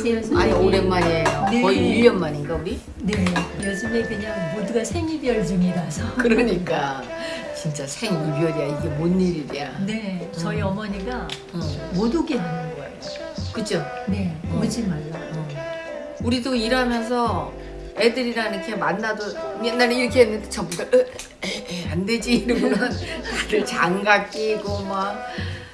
안녕하세요. 아니 선생님. 오랜만이에요. 네. 거의 1년 만인가 우리? 네, 요즘에 그냥 모두가 생이별 중이라서. 그러니까 진짜 생이별이야 이게 뭔 일이야. 네, 저희 음. 어머니가 응. 못 오게 하는 거예요. 그죠? 네, 음. 오지 말라. 응. 우리도 일하면서 애들이랑 이렇게 만나도 옛날에 이렇게 했는데 전부 다 으, 에, 에, 안 되지 이러고는 다들 장갑 끼고 막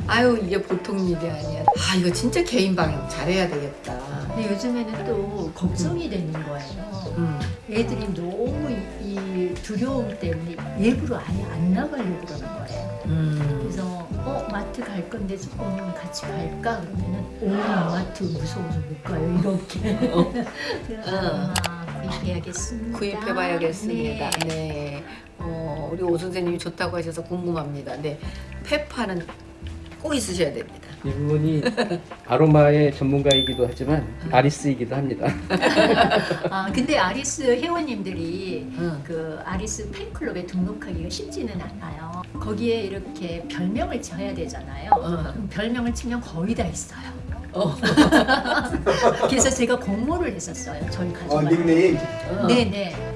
아유 이게 보통 일이 아니야. 아 이거 진짜 개인 방역 잘해야 되겠다. 근데 요즘에는 또 걱정이 되는 거예요. 음. 애들이 너무 이, 이 두려움 때문에 일부러 아예 안 나가려고 그러는 거예요. 음. 그래서 어 마트 갈 건데 조금 같이 갈까 그러면은 오 마트 무서워서 못 가요 이렇게. 그래서 아, 구입해야겠습니다. 구입해봐야겠습니다. 네. 네. 어, 우리 오 선생님이 좋다고 하셔서 궁금합니다. 네. 페파는 꼭 있으셔야 됩니다. 이분이 아로마의 전문가이기도 하지만 아리스이기도 합니다. 아 근데 아리스 회원님들이 응. 그 아리스 팬클럽에 등록하기가 쉽지는 않아요. 거기에 이렇게 별명을 지어야 되잖아요. 어. 그럼 별명을 치면 거의 다 있어요. 어. 그래서 제가 공모를 했었어요. 저희 어, 가족한테. 닉네임. 어. 네네.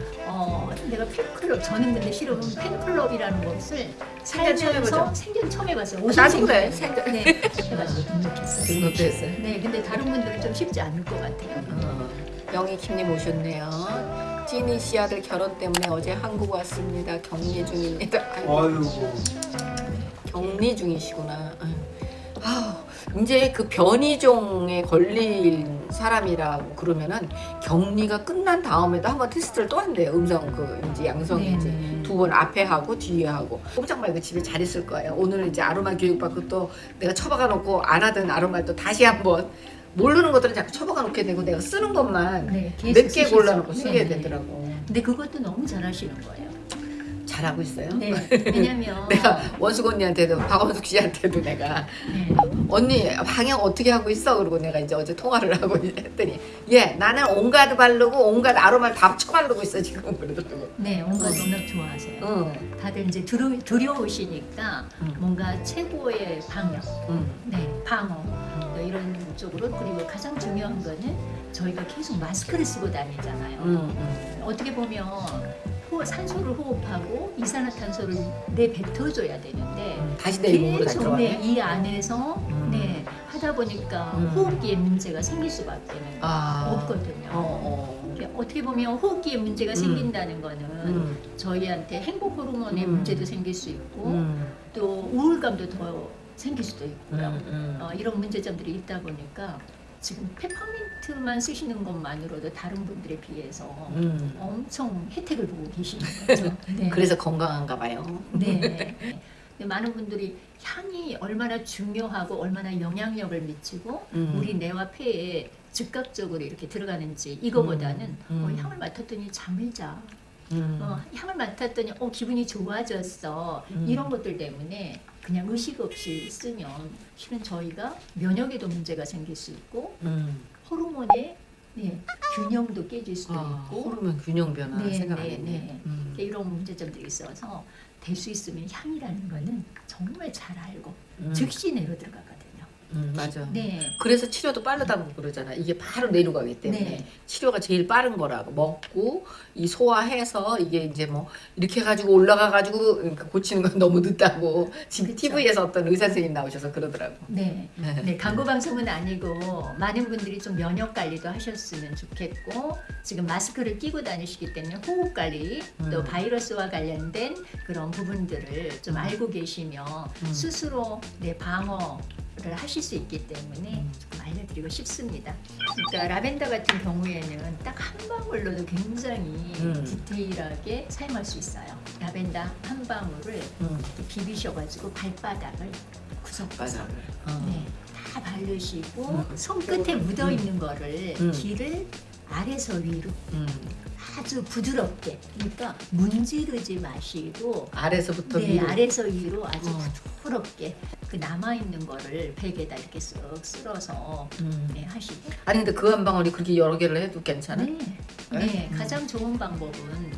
어, 내가 팬클럽 저는 근데 실은 팬클럽이라는 것을 생전 처음 살면서. 생전 처음 해봤어요. 나도 그래. 생전. 네. 해가지고 등록했어요. 등록도 했어요. 네, 근데 다른 분들은 좀 쉽지 않을 것 같아요. 어. 영희킴님 오셨네요. 찐이 씨 아들 결혼 때문에 어제 한국 왔습니다. 격리 중입니다. 아이고, 아이고. 격리 중이시구나. 아유, 이제 그 변이종에 걸린 사람이라고 그러면은 격리가 끝난 다음에도 한번 테스트를 또 한대요. 음성 그인지 양성인지 네네. 두번 앞에 하고 뒤에 하고 꼼짝 말고 집에 잘 있을 거예요. 오늘 이제 아로마 교육 받고 또 내가 처박아 놓고 안 하던 아로마를 또 다시 한번 모르는 것들은 자꾸 처박아 놓게 되고 내가 쓰는 것만 네, 계속 몇개 쓰실 골라놓고 수- 쓰게 네, 네. 되더라고. 근데 그것도 너무 잘하시는 거예요. 잘하고 있어요. 네, 왜냐면 내가 원숙 언니한테도 박원숙 씨한테도 내가 네, 언니 방역 어떻게 하고 있어? 그러고 내가 이제 어제 통화를 하고 했더니 예 나는 온갖 바르고 온갖 아로마를 다 합쳐 바르고 있어 지금 그러더라고. 네, 온갖 워낙 좋아하세요. 응, 다들 이제 두려, 두려우시니까 음. 뭔가 최고의 방역, 응, 네, 방어 뭐 이런 쪽으로 그리고 가장 중요한 거는 저희가 계속 마스크를 쓰고 다니잖아요. 응, 응. 어떻게 보면 호, 산소를 호흡하고 이산화탄소를 내뱉어줘야 되는데 다시 내 몸으로 계속 이 안에서 음. 네, 하다 보니까 음. 호흡기에 문제가 생길 수밖에 아, 없거든요. 어, 어. 어떻게 보면 호흡기에 문제가 음. 생긴다는 거는 음, 저희한테 행복 호르몬의 음. 문제도 생길 수 있고 음, 또 우울감도 더 생길 수도 있고요. 어, 이런 문제점들이 있다 보니까 지금 페퍼민트만 쓰시는 것만으로도 다른 분들에 비해서 음. 엄청 혜택을 보고 계시는 거죠. 네. 그래서 건강한가 봐요. 네. 많은 분들이 향이 얼마나 중요하고 얼마나 영향력을 미치고 음. 우리 뇌와 폐에 즉각적으로 이렇게 들어가는지 이거보다는 음. 음. 어, 향을 맡았더니 잠을 자. 음. 어, 향을 맡았더니 어, 기분이 좋아졌어. 음. 이런 것들 때문에 그냥 의식 없이 쓰면 실은 저희가 면역에도 문제가 생길 수 있고 음. 호르몬의 네, 균형도 깨질 수도 아, 있고 호르몬 균형 변화 네, 생각 안 네. 네. 음. 이런 문제점들이 있어서 될 수 있으면 향이라는 거는 정말 잘 알고 음. 즉시 내로 들어가거든요. 음, 맞아. 네. 그래서 치료도 빠르다고 그러잖아. 이게 바로 내려 가기 때문에 네. 치료가 제일 빠른 거라고 먹고 이 소화해서 이게 이제 뭐 이렇게 해가지고 올라가 가지고 고치는 건 너무 늦다고 지금 그쵸. TV에서 어떤 의사 선생님 나오셔서 그러더라고. 네. 네. 네, 광고 방송은 아니고 많은 분들이 좀 면역 관리도 하셨으면 좋겠고 지금 마스크를 끼고 다니시기 때문에 호흡 관리 또 음. 바이러스와 관련된 그런 부분들을 좀 알고 계시면 음. 스스로 내 방어를 하실 수 있기 때문에 음. 조금 알려드리고 싶습니다. 그러니까 라벤더 같은 경우에는 딱 한 방울로도 굉장히 음. 디테일하게 사용할 수 있어요. 라벤더 한 방울을 음. 비비셔가지고 발바닥을 구석구석. 어. 네, 다 바르시고 음. 손끝에 묻어 있는 거를 음. 귀를 아래서 위로 음. 아주 부드럽게 그러니까 문지르지 마시고 아래서부터 네, 위로. 아래서 위로 아주 어. 부드럽게 그 남아 있는 거를 베개다 이렇게 쓱 쓸어서 음. 네, 하시고 아니 근데 그 한 방울이 그렇게 여러 개를 해도 괜찮아? 네, 네? 네, 음. 가장 좋은 방법은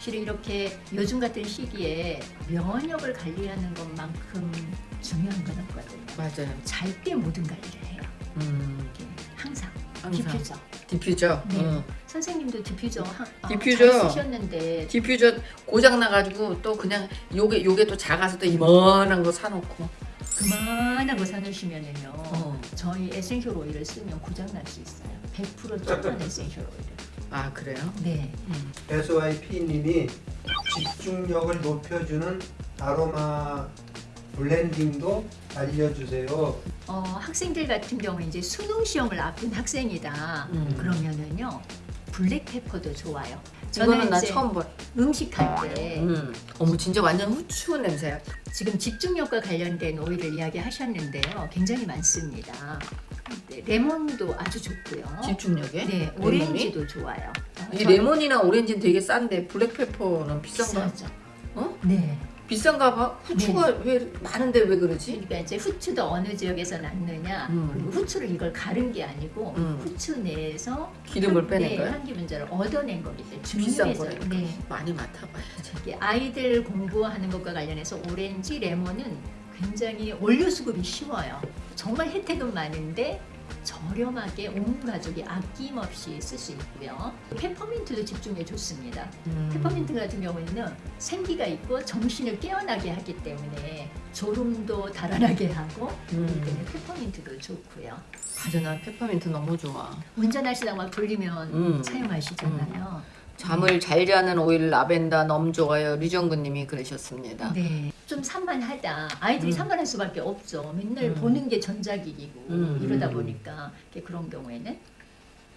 실은 이렇게 요즘 같은 시기에 면역을 관리하는 것만큼 중요한 건 없거든요. 맞아요. 잘 때 모든 관리를 해요. 음. 항상 항상. 디퓨저. 디퓨저. 네. 응. 선생님도 디퓨저 하, 어, 디퓨저. 잘 쓰셨는데 디퓨저 고장 나가지고 또 그냥 요게 요게 또 작아서 또 이만한 거 사놓고. 그만한 거 사놓으시면은요. 어. 저희 essential 오일을 쓰면 고장 날 수 있어요. 100% 쫀한 essential 오일. 아 그래요? 네. SYP님이 집중력을 높여주는 아로마 블렌딩도 알려주세요. 어, 학생들 같은 경우 이제 수능 시험을 앞둔 학생이다. 음. 그러면은요. 블랙페퍼도 좋아요. 이거는 나 처음 봐. 음식 할 때 음. 어머 진짜 완전 후추 냄새야. 지금 집중력과 관련된 오일을 이야기하셨는데요. 굉장히 많습니다. 네, 레몬도 아주 좋고요. 집중력에. 네? 오렌지도 좋아요. 어, 이 저- 레몬이나 오렌지는 되게 싼데 블랙페퍼는 비싼가? 비싸죠. 어? 네. 비싼가 봐. 후추가 왜 많은데 왜 그러지? 그러니까 이제 후추도 어느 지역에서 낳느냐 음. 그리고 후추를 이걸 가른 게 아니고 음. 후추 내에서 기름을 빼낸 네, 거야? 향기 분자를 얻어낸 거기 때문에 거니까. 네. 많이 맡아봐야지. 이게 아이들 공부하는 것과 관련해서 오렌지, 레몬은 굉장히 원료 수급이 쉬워요. 정말 혜택은 많은데 저렴하게 온 가족이 아낌없이 쓸 수 있고요. 페퍼민트도 집중에 좋습니다. 음. 페퍼민트 같은 경우에는 생기가 있고 정신을 깨어나게 하기 때문에 졸음도 달아나게 하고 음. 그때문에 페퍼민트도 좋고요. 맞아 나 페퍼민트 너무 좋아. 운전하시다 막 졸리면 음. 사용하시잖아요. 잠을 잘 자는 오일 라벤더 너무 좋아요. 류정근님이 그러셨습니다. 네. 좀 산만하다. 아이들이 음. 산만할 수밖에 없죠. 맨날 음. 보는 게 전자기기고 음. 이러다 보니까 이렇게 그런 경우에는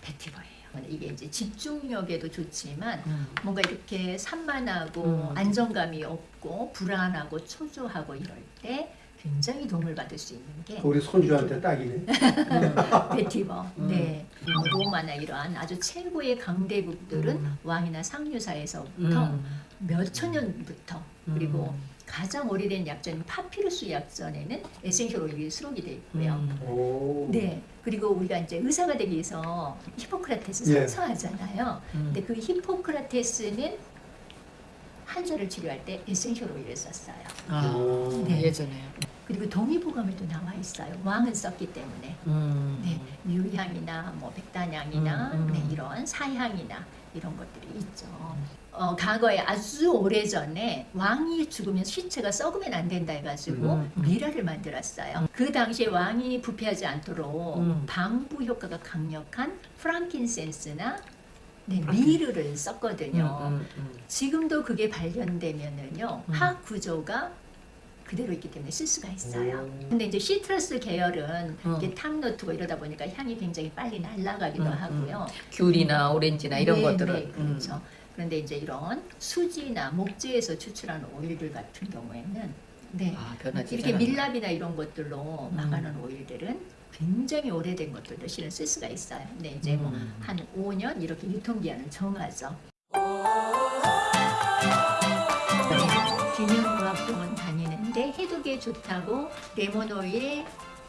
vetiver예요. 이게 이제 집중력에도 좋지만 음. 뭔가 이렇게 산만하고 음. 안정감이 없고 불안하고 초조하고 이럴 때 굉장히 도움을 받을 수 있는 게 우리 손주한테 딱이네. vetiver. 음. 네. 뭐 로마나 이러한 아주 최고의 강대국들은 음. 왕이나 상류사에서부터 음. 몇천 년부터 음. 그리고 가장 오래된 약전인 파피루스 약전에는 essential 오일이 수록이 되어 있고요. 음. 오. 네. 그리고 우리가 이제 의사가 되기 위해서 히포크라테스 예. 선서하잖아요. 음. 근데 그 히포크라테스는 환자를 치료할 때 essential 오일을 썼어요. 아, 오. 네. 예전에. 그리고 동의보감에도 나와 있어요. 왕은 썼기 때문에. 음. 네, 유향이나 뭐 백단향이나 음, 음. 네, 이런 사향이나 이런 것들이 있죠. 어, 과거에 아주 오래 전에 왕이 죽으면 시체가 썩으면 안 된다 해가지고 음, 음. 미라를 만들었어요. 그 당시에 왕이 부패하지 않도록 음. 방부 효과가 강력한 프랑킨센스나 네, 미르를 썼거든요. 음, 음, 음. 지금도 그게 발견되면은요 음. 화학 구조가 그대로 있기 때문에 쓸 수가 있어요. 오. 근데 이제 시트러스 계열은 음. 이게 탑노트고 이러다 보니까 향이 굉장히 빨리 날아가기도 음, 하고요. 귤이나 오렌지나 이런 네, 것들은. 네, 그렇죠. 그런데 이제 이런 수지나 목재에서 추출하는 오일들 같은 경우에는 네. 아. 이렇게 밀랍이나 이런 것들로 음. 막아놓은 오일들은 굉장히 오래된 것들도 실은 쓸 수가 있어요. 근데 이제 뭐 음. 한 5년 이렇게 유통기한을 정하죠. 균형과학병원 다니는데 해독에 좋다고 레몬 오일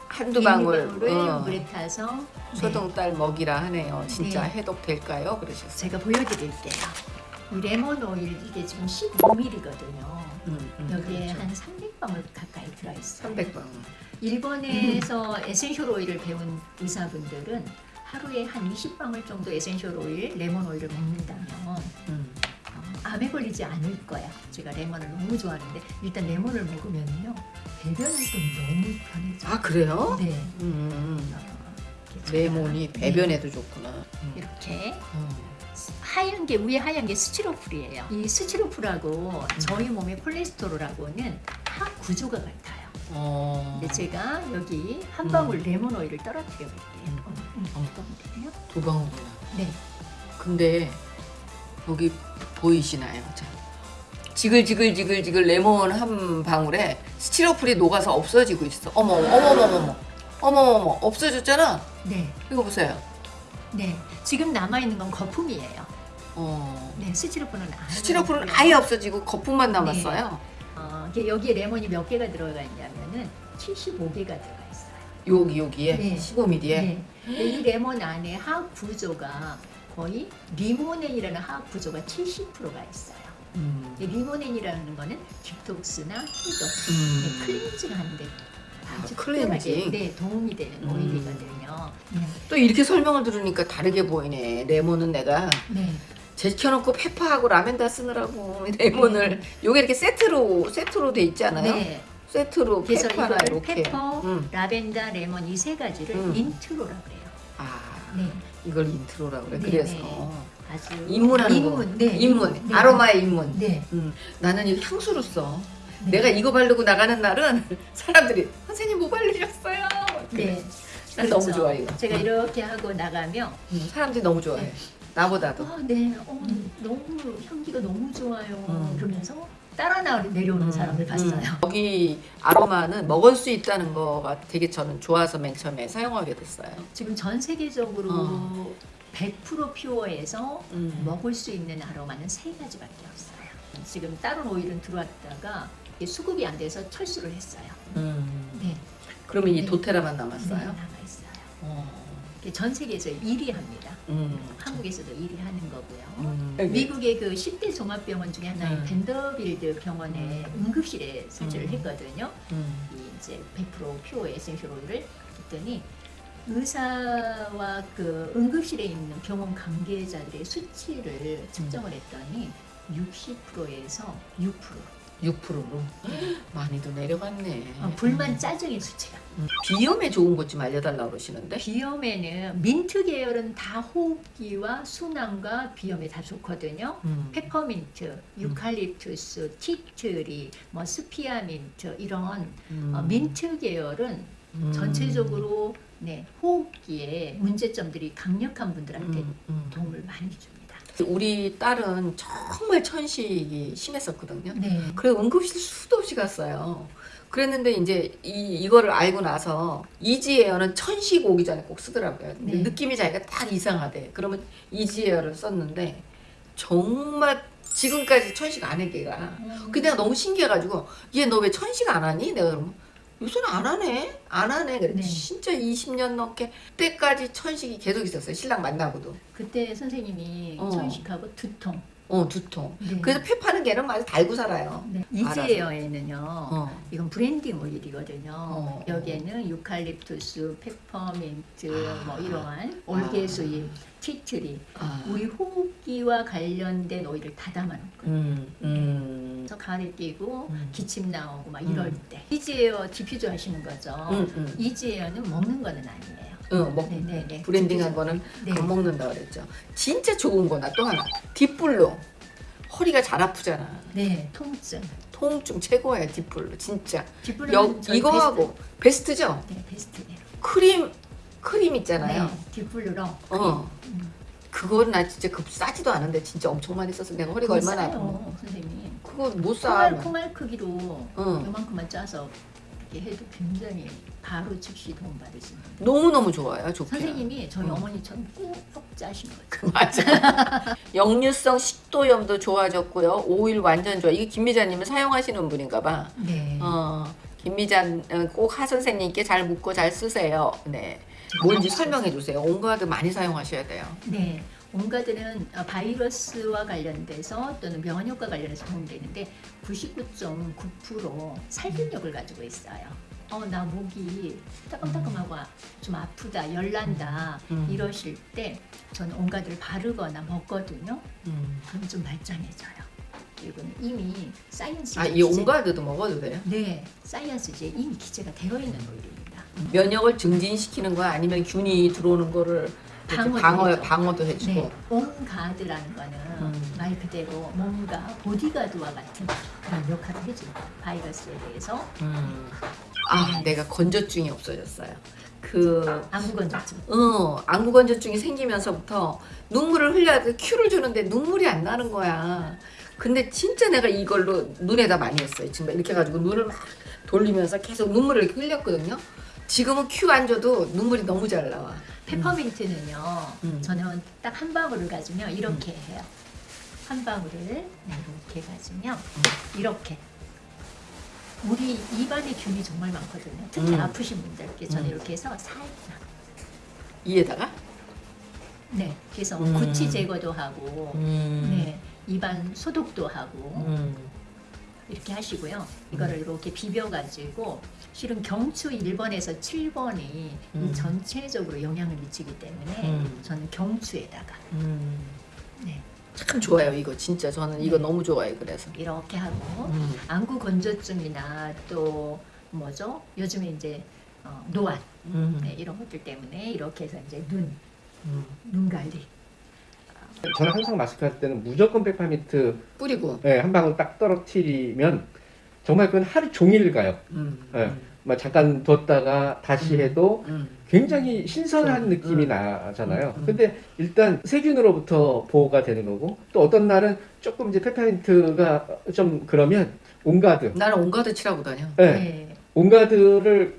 한두 방울 을 어, 물에 타서 네, 초동딸 먹이라 하네요. 진짜 네. 해독될까요? 그러셨어요. 제가 보여드릴게요. 이 레몬 오일 이게 지금 15ml거든요. 음, 음, 여기에 그렇죠. 한 300방울 가까이 들어있어요. 300방울. 일본에서 essential 오일을 배운 의사분들은 하루에 한 20방울 정도 essential 오일, 레몬 오일을 먹는다면 음. 어, 암에 걸리지 않을 거야. 제가 레몬을 너무 좋아하는데 일단 레몬을 먹으면요 배변 활동이 너무 편해져. 아 그래요? 네. 음, 어, 이렇게 레몬이 제가- 배변에도 좋구나. 음. 네, 이렇게 음. 하얀 게 위에 하얀 게 스티로풀이에요. 이 스티로풀하고 음. 저희 몸의 콜레스테롤하고는 합 구조가 같아요. 어, 근데 제가 여기 한 방울 레몬 오일을 떨어뜨려 볼게요. 음. 어, 음, 돼요? 두 방울이나. 네. 근데 여기 보이시나요? 자. 지글지글지글지글 레몬 한 방울에 스티로폴이 녹아서 없어지고 있어. 어머, 어머, 어머, 어머, 어머, 어머, 없어졌잖아. 네. 이거 보세요. 네. 지금 남아 있는 건 거품이에요. 어, 네. 스티로폴은 아예 스티로폴은 없고요. 아예 없어지고 거품만 남았어요. 어, 이게 여기에 레몬이 몇 개가 들어가 있냐면은 75개가 들어가 있어요. 여기 여기에 네. 15mm에. 네. 이 레몬 안에 화학 구조가 거의 리모넨이라는 화학 구조가 70%가 있어요. 음. 이 리모넨이라는 거는 디톡스나 해독, 음. 네, 클렌징 하는데 아주 클렌징. 네, 도움이 되는 음. 오일이거든요. 네. 또 이렇게 설명을 들으니까 다르게 보이네. 레몬은 내가 네. 제켜놓고 pepper하고 라벤더 쓰느라고 레몬을 요게 이렇게 세트로 세트로 돼 있지 않아요? 네. 세트로 그래서 pepper나 이거를 이렇게. pepper, 음. 라벤더, 레몬 이 세 가지를 음. intro라고 해요. 아 네. 이걸 intro라고 그래. 네, 그래서 네. 아주 입문하는 입문, 거. 네, 입문. 네. 아로마의 입문. 네. 음, 나는 이 향수로 써. 네. 내가 이거 바르고 나가는 날은 사람들이 선생님 뭐 바르셨어요? 네. 난 너무 좋아 이거. 제가 음. 이렇게 하고 나가면 음, 사람들이 너무 좋아해. 네. 나보다도. 아, 네. 어, 너무 향기가 너무 좋아요. 음. 그러면서 따라 나 내려오는 사람을 봤어요. 음. 여기 아로마는 먹을 수 있다는 거가 되게 저는 좋아서 맨 처음에 사용하게 됐어요. 지금 전 세계적으로 어. 100% pure에서 음. 먹을 수 있는 아로마는 세 가지밖에 없어요. 지금 다른 오일은 들어왔다가 수급이 안 돼서 철수를 했어요. 음. 네. 그러면 이 네. 도테라만 네, 남았어요? 남아 있어요. 어. 전 세계에서 1위 합니다. 음. 한국에서도 1위 하는 거고요. 음. 미국의 그 10대 종합병원 중에 하나인 음. 밴더빌트 병원의 응급실에 설치를 음. 했거든요. 음. 이 이제 100% pure essential 오일을 했더니 의사와 그 응급실에 있는 병원 관계자들의 수치를 측정을 했더니 60%에서 6% 6%로 많이도 내려갔네. 어, 불만 짜증의 수치가. 음. 비염에 좋은 것 좀 알려달라고 그러시는데. 비염에는 민트 계열은 다 호흡기와 순환과 비염에 다 좋거든요. 음. 페퍼민트, 유칼립투스, tea tree, 뭐 스피어민트 이런 음. 어, 민트 계열은 음. 전체적으로 네, 호흡기에 문제점들이 강력한 분들한테 음. 음. 도움을 많이 줍니다. 우리 딸은 정말 천식이 심했었거든요. 네. 그래서 응급실 수도 없이 갔어요. 그랬는데 이제 이 이거를 알고 나서 이지에어는 천식 오기 전에 꼭 쓰더라고요. 근데 네. 느낌이 자기가 딱 이상하대. 그러면 이지에어를 썼는데 정말 지금까지 천식 안 해 걔가. 음. 그 내가 너무 신기해가지고 얘 너 왜 천식 안 하니? 내가 그러면 요새는 안 하네. 안 하네. 그래. 네. 진짜 20년 넘게 때까지 천식이 계속 있었어요. 신랑 만나고도. 그때 선생님이 어. 천식하고 두통. 어 두통. 네. 그래서 pepper는 걔는 아주 달고 살아요. 네. Easy Air에는요. 어. 이건 blending 오일이거든요. 어. 여기에는 유칼립투스, 페퍼민트, 아. 뭐 이러한 월계수잎, tea tree, 아. 우리 호흡기와 관련된 오일을 다 담아놓거든요. 음, 음. 그래서 가을에 끼고 음. 기침 나오고 막 음. 이럴 때 Easy Air 디퓨저 하시는 거죠. 음, 음. Easy Air는 먹는 거는 아니에요. 응, 먹, 네, 네, 네. blending한. 거는 네. 안 먹는다 그랬죠. 진짜 좋은 거나 또 하나 Deep Blue 허리가 잘 아프잖아. 네, 통증. 통증 최고예요 Deep Blue 진짜. 뒷부분은 여, 저희 이거 베스트. 하고 베스트 죠. 네, 베스트네요. 크림 크림 있잖아요. 네, Deep Blue 어. 음. 그거는 나 진짜 그 싸지도 않은데 진짜 엄청 많이 써서 내가 허리가 얼마나 아파. 선생님. 그거 못 사. 콩알 콩알 크기로 응. 요만큼만 짜서 이렇게 해도 굉장히 바로 즉시 도움 받으시는. 너무 너무 좋아요. 좋게. 선생님이 저희 응. 어머니처럼 꾹꾹 짜시는 거죠. 맞아. 역류성 식도염도 좋아졌고요. 오일 완전 좋아. 이게 김미자님은 사용하시는 분인가 봐. 네. 어, 김미자 어, 꼭하 선생님께 잘 묻고 잘 쓰세요. 네. 뭔지 설명해 주세요. On Guard 많이 사용하셔야 돼요. 네. On Guard는 어, 바이러스와 관련돼서 또는 면역 효과 관련해서 도움되는데 99.9% 살균력을 가지고 있어요. 어, 나 목이 따끔따끔하고 아- 좀 아프다, 열난다 음. 이러실 때 저는 On Guard를 바르거나 먹거든요. 음. 그럼 좀 말짱해져요. 이거는 이미 사이언스 아, 이 On Guard도 먹어도 돼요? 네, 사이언스지에 이미 기재가 되어 있는 오일입니다. 면역을 증진시키는 거야? 아니면 균이 들어오는 거를 방어도 방어. 방어도 해주고? 네, 온가드라는 거는 음. 말 그대로 뭔가 보디가드와 같은 그런 역할을 해줍니다. 바이러스에 대해서 음. 아, 내가 건조증이 없어졌어요. 그 안구건조증. 어, 안구건조증이 생기면서부터 눈물을 흘려야 돼. 큐를 주는데 눈물이 안 나는 거야. 근데 진짜 내가 이걸로 눈에다 많이 했어요. 지금 이렇게 해가지고 눈을 막 돌리면서 계속 눈물을 이렇게 흘렸거든요. 지금은 큐 안 줘도 눈물이 너무 잘 나와. 페퍼민트는요. 음. 저는 딱 한 방울을 가지면 이렇게 해요. 한 방울을 네, 이렇게 가지면 이렇게. 우리 입안에 균이 정말 많거든요. 특히 음. 아프신 분들께 저는 음. 이렇게 해서 살짝. 이에다가? 네, 그래서 음. 구취 제거도 하고, 음. 네, 입안 소독도 하고, 음. 이렇게 하시고요. 이거를 이렇게 비벼가지고 실은 경추 1번에서 7번이 음. 이 전체적으로 영향을 미치기 때문에 음. 저는 경추에다가 음. 네, 참 좋아요 이거 진짜 저는 이거 너무 좋아해요 그래서. 이렇게 하고 음. 안구 건조증이나 또 뭐죠? 요즘에 이제 어, 노안 음. 네, 이런 것들 때문에 이렇게 해서 이제 눈, 음. 눈 관리. 저는 항상 마스크 할 때는 무조건 페퍼민트 뿌리고. 예, 한 방울 딱 떨어뜨리면 정말 그건 하루 종일 가요. 음. 네. 막 잠깐 뒀다가 다시 해도 음. 굉장히 신선한 음, 느낌이 음. 나잖아요. 음, 음. 근데 일단 세균으로부터 보호가 되는 거고 또 어떤 날은 조금 이제 페퍼민트가 좀 그러면 On Guard, 나는 On Guard 칠하고 다녀. 예, 네. On Guard를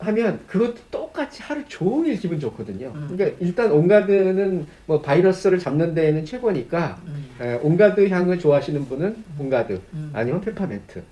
하면 그것도 똑 같이 하루 종일 기분 좋거든요. 음. 그러니까 일단 On Guard는 뭐 바이러스를 잡는 데에는 최고니까 음. 예, On Guard 향을 좋아하시는 분은 On Guard 음. 아니면 페퍼민트.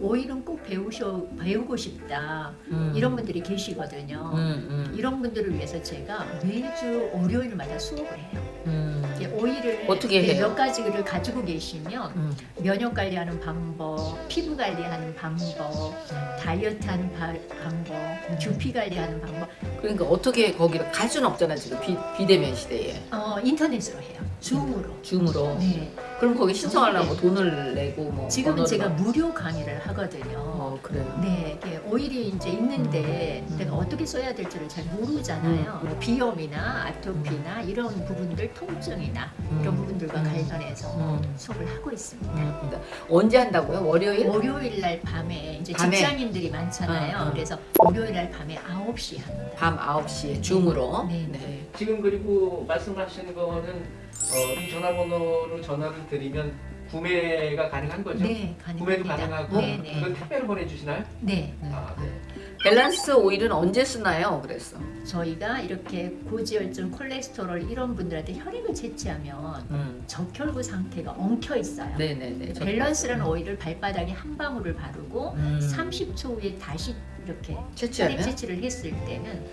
오일은 꼭 배우셔 배우고 싶다 음. 이런 분들이 계시거든요. 음. 음. 이런 분들을 위해서 제가 매주 월요일마다 수업을 해요. 음. 오일을 어떻게 해요? 몇 가지를 가지고 계시면 음. 면역 관리하는 방법, 피부 관리하는 방법, 다이어트하는 바- 방법, 두피 관리하는 방법, 그러니까 어떻게 거기를 갈 수는 없잖아 지금 비, 비대면 시대에 어, 인터넷으로 해요. 줌으로. 줌으로. 네. 그럼 거기 신청하려면 돈을 내고 뭐 지금은 제가 막- 무료 강의를 하거든요. 어 그래요. 네, 이게 오일이 이제 있는데 음. 내가 어떻게 써야 될지를 잘 모르잖아요. 음. 뭐 비염이나 아토피나 이런 부분들, 통증이나 이런 음. 부분들과 음. 관련해서 음. 수업을 하고 있습니다. 음. 언제 한다고요? 월요일? 월요일 날 밤에 이제 밤에? 직장인들이 많잖아요. 어, 어. 그래서 월요일 날 밤에 9시 합니다. 밤 9시에 Zoom으로. 네, 네. 지금 그리고 말씀하시는 거는 어, 이 전화번호로 전화를 드리면 구매가 가능한 거죠? 네, 구매도 가능합니다. 가능하고 네, 네. 그건 택배로 보내주시나요? 네. 네. 아, 네. 밸런스 오일은 언제 쓰나요? 그랬어. 저희가 이렇게 고지혈증, 콜레스테롤 이런 분들한테 혈액을 채취하면 음. 적혈구 상태가 엉켜 있어요. 네네네. 저- 밸런스라는 오일을 발바닥에 한 방울을 바르고 음. 30초 후에 다시 이렇게 혈액 채취하면? 채취를 했을 때는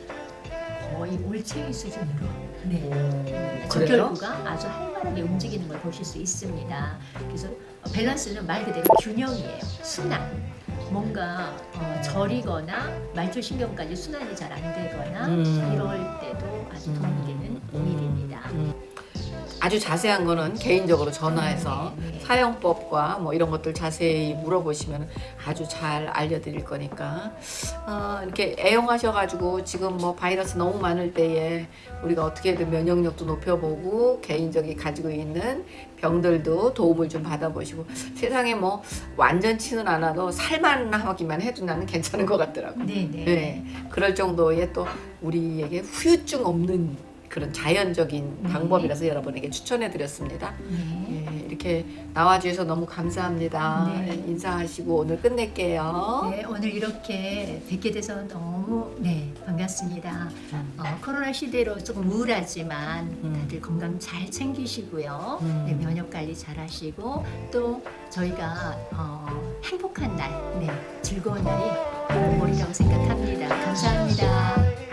거의 올챙이 수준으로 네. 오, 그래요? 적혈구가 아주 활발하게 움직이는 걸 보실 수 있습니다. 그래서 밸런스는 말 그대로 균형이에요. 순환. 뭔가 어, 저리거나 말초신경까지 순환이 잘 안 되거나 음. 이럴 때도 아주 도움이 되는 오일입니다. 음. 아주 자세한 거는 개인적으로 전화해서. 사용법과 뭐 이런 것들 자세히 물어보시면 아주 잘 알려드릴 거니까 어, 이렇게 애용하셔가지고 지금 뭐 바이러스 너무 많을 때에 우리가 어떻게든 면역력도 높여보고 개인적이 가지고 있는 병들도 도움을 좀 받아보시고 세상에 뭐 완전치는 않아도 살만 하기만 해도 나는 괜찮은 것 같더라고. 네, 네. 네, 그럴 정도의 또 우리에게 후유증 없는 그런 자연적인 네. 방법이라서 여러분에게 추천해 드렸습니다. 네. 예, 이렇게 나와주셔서 너무 감사합니다. 네. 예, 인사하시고 오늘 끝낼게요. 네, 오늘 이렇게 뵙게 돼서 너무 네 반갑습니다. 음. 어, 코로나 시대로 조금 우울하지만 음. 다들 건강 잘 챙기시고요. 음. 네, 면역 관리 잘 하시고 또 저희가 어, 행복한 날, 네, 즐거운 날이 오리라고 생각합니다. 감사합니다.